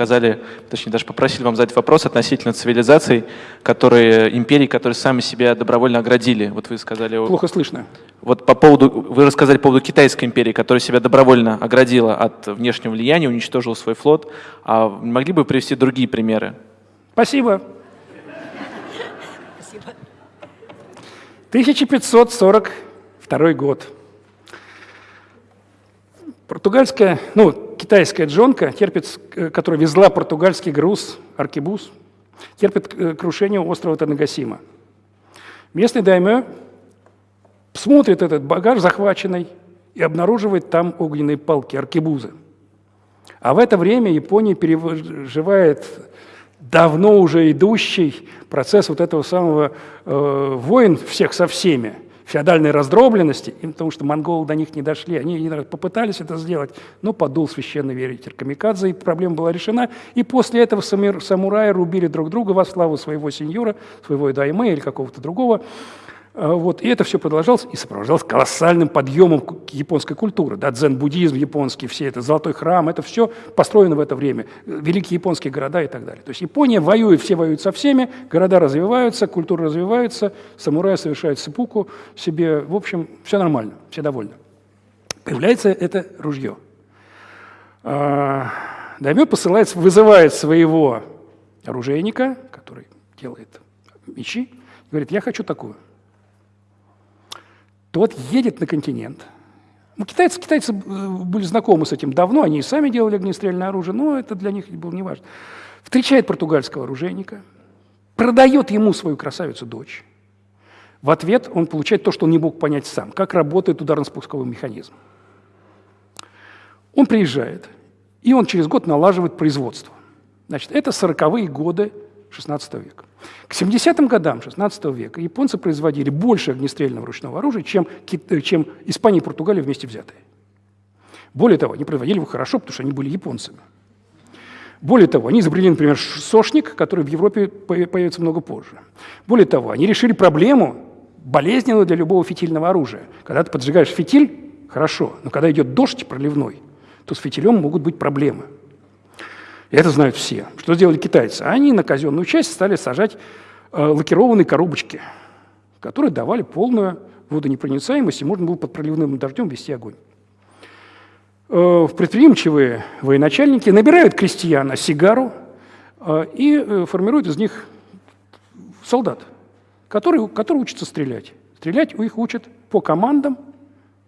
сказали, точнее даже попросили вам задать вопрос относительно цивилизаций, которые, империй, которые сами себя добровольно оградили. Вот вы сказали... Плохо слышно. Вот по поводу, вы рассказали по поводу Китайской империи, которая себя добровольно оградила от внешнего влияния, уничтожила свой флот. А могли бы привести другие примеры? Спасибо. 1542 год. Португальская, ну, китайская джонка, терпит, э, которая везла португальский груз, аркебуз, терпит э, крушение острова Танагасима. Местный даймё смотрит этот багаж захваченный и обнаруживает там огненные палки, аркебузы. А в это время Япония переживает давно уже идущий процесс вот этого самого э, войн всех со всеми, феодальной раздробленности, потому что монголы до них не дошли. Они попытались это сделать, но подул священный ветер Камикадзе, и проблема была решена. И после этого самураи рубили друг друга во славу своего сеньора, своего дайме или какого-то другого. А, вот, и это все продолжалось и сопровождалось колоссальным подъемом японской культуры. Да, дзен-буддизм японский, все это, золотой храм, это все построено в это время. Великие японские города и так далее. То есть Япония воюет, все воюют со всеми, города развиваются, культура развивается, самураи совершают сыпуку себе. В общем, все нормально, все довольны. Появляется это ружье. А, Даймё посылает, вызывает своего оружейника, который делает мечи, говорит, я хочу такую тот едет на континент. Ну, китайцы, китайцы э, были знакомы с этим давно, они и сами делали огнестрельное оружие, но это для них было неважно. Встречает португальского оружейника, продает ему свою красавицу-дочь. В ответ он получает то, что он не мог понять сам, как работает ударно-спусковой механизм. Он приезжает, и он через год налаживает производство. Значит, это 40-е годы XVI века. К 70-м годам XVI века японцы производили больше огнестрельного ручного оружия, чем, э, чем Испания и Португалия вместе взятые. Более того, они производили его хорошо, потому что они были японцами. Более того, они изобрели, например, сошник, который в Европе появится много позже. Более того, они решили проблему, болезненную для любого фитильного оружия. Когда ты поджигаешь фитиль, хорошо, но когда идет дождь проливной, то с фитилем могут быть проблемы – это знают все. Что сделали китайцы? Они на казенную часть стали сажать э, лакированные коробочки, которые давали полную водонепроницаемость, и можно было под проливным дождем вести огонь. Э, предприимчивые военачальники набирают крестьян на сигару э, и э, формируют из них солдат, которые, которые учатся стрелять. Стрелять их учат по командам,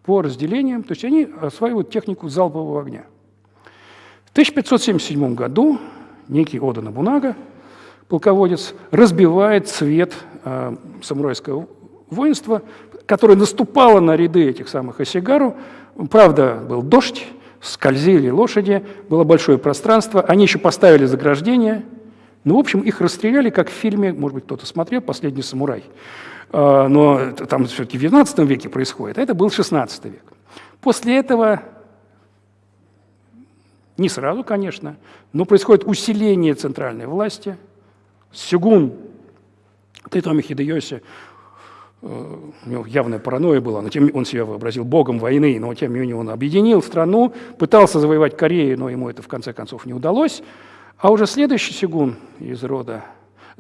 по разделениям, то есть они осваивают технику залпового огня. В 1577 году некий Ода Набунага, полководец, разбивает цвет э, самурайского воинства, которое наступало на ряды этих самых Осигару. Правда, был дождь, скользили лошади, было большое пространство, они еще поставили заграждение, ну, в общем, их расстреляли, как в фильме, может быть, кто-то смотрел «Последний самурай», э, но там все-таки в XIX веке происходит, а это был XVI век. После этого не сразу, конечно, но происходит усиление центральной власти. Сюгун Тайтоми Хидеоси, э, у него явная паранойя была, но тем он себя вообразил богом войны, но тем не менее он объединил страну, пытался завоевать Корею, но ему это в конце концов не удалось. А уже следующий Сюгун из рода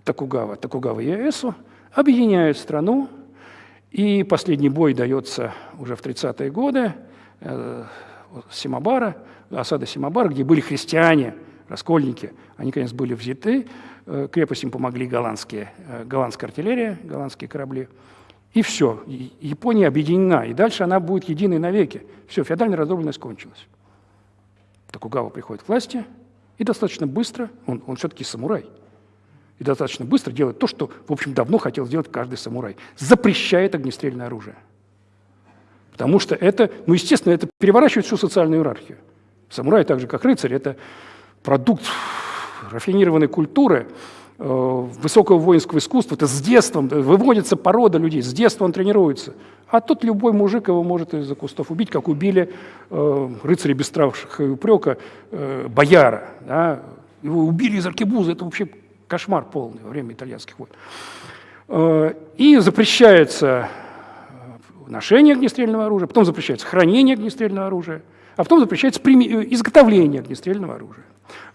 Такугава, Такугава Иэсу, объединяет страну, и последний бой дается уже в 30-е годы, э, Симабара, осада Симабара, где были христиане, раскольники, они, конечно, были взяты, э, крепость им помогли голландские, э, голландская артиллерия, голландские корабли. И все, Япония объединена, и дальше она будет единой навеки. Все, феодальная раздробленность кончилась. Токугава приходит к власти, и достаточно быстро, он, он все-таки самурай, и достаточно быстро делает то, что, в общем, давно хотел сделать каждый самурай. Запрещает огнестрельное оружие. Потому что это, ну, естественно, это переворачивает всю социальную иерархию. Самурай, так же как рыцарь, это продукт рафинированной культуры, э, высокого воинского искусства, это с детства, выводится порода людей, с детства он тренируется. А тут любой мужик его может из-за кустов убить, как убили э, рыцаря без страшных и упрека, э, бояра. Да? Его убили из аркебуза, это вообще кошмар полный во время итальянских войн. Э, и запрещается ношение огнестрельного оружия, потом запрещается хранение огнестрельного оружия – а потом запрещается прими- э, изготовление огнестрельного оружия.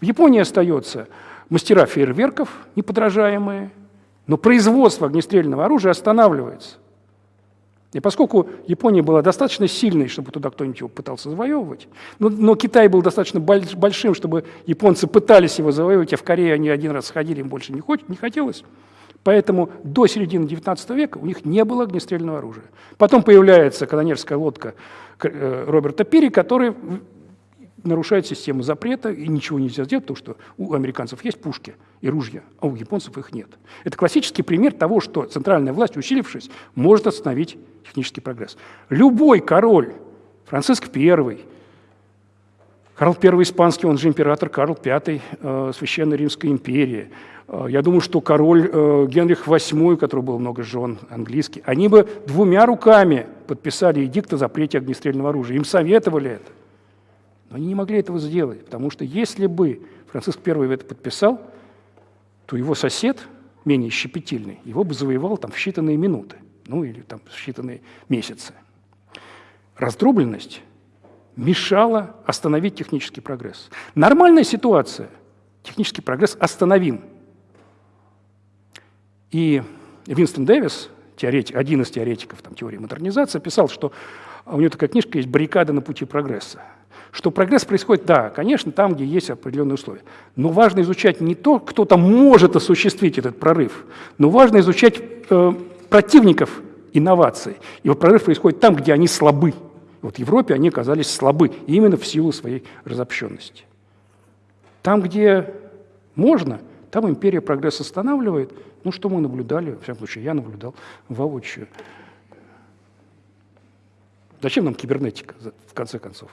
В Японии остается мастера фейерверков, неподражаемые, но производство огнестрельного оружия останавливается. И поскольку Япония была достаточно сильной, чтобы туда кто-нибудь его пытался завоевывать, но, но Китай был достаточно большим, чтобы японцы пытались его завоевывать, а в Корее они один раз сходили, им больше не, хоть, не хотелось, Поэтому до середины XIX века у них не было огнестрельного оружия. Потом появляется канонерская лодка э, Роберта Пири, который нарушает систему запрета и ничего нельзя сделать, потому что у американцев есть пушки и ружья, а у японцев их нет. Это классический пример того, что центральная власть, усилившись, может остановить технический прогресс. Любой король, Франциск I, Карл I Испанский, он же император Карл V э, Священной Римской империи, э, я думаю, что король э, Генрих VIII, у которого было много жен, английский, они бы двумя руками подписали эдикт о запрете огнестрельного оружия. Им советовали это. Но они не могли этого сделать, потому что если бы Франциск I это подписал, то его сосед, менее щепетильный, его бы завоевал там в считанные минуты, ну или там в считанные месяцы. Раздробленность мешала остановить технический прогресс. Нормальная ситуация, технический прогресс остановим. И Винстон Дэвис, теоретик, один из теоретиков там, теории модернизации, писал, что у него такая книжка есть «Баррикады на пути прогресса» что прогресс происходит, да, конечно, там, где есть определенные условия. Но важно изучать не то, кто там может осуществить этот прорыв, но важно изучать э, противников инноваций. И вот прорыв происходит там, где они слабы. Вот в Европе они оказались слабы именно в силу своей разобщенности. Там, где можно, там империя прогресс останавливает. Ну, что мы наблюдали, в всяком случае, я наблюдал воочию. Зачем нам кибернетика, в конце концов?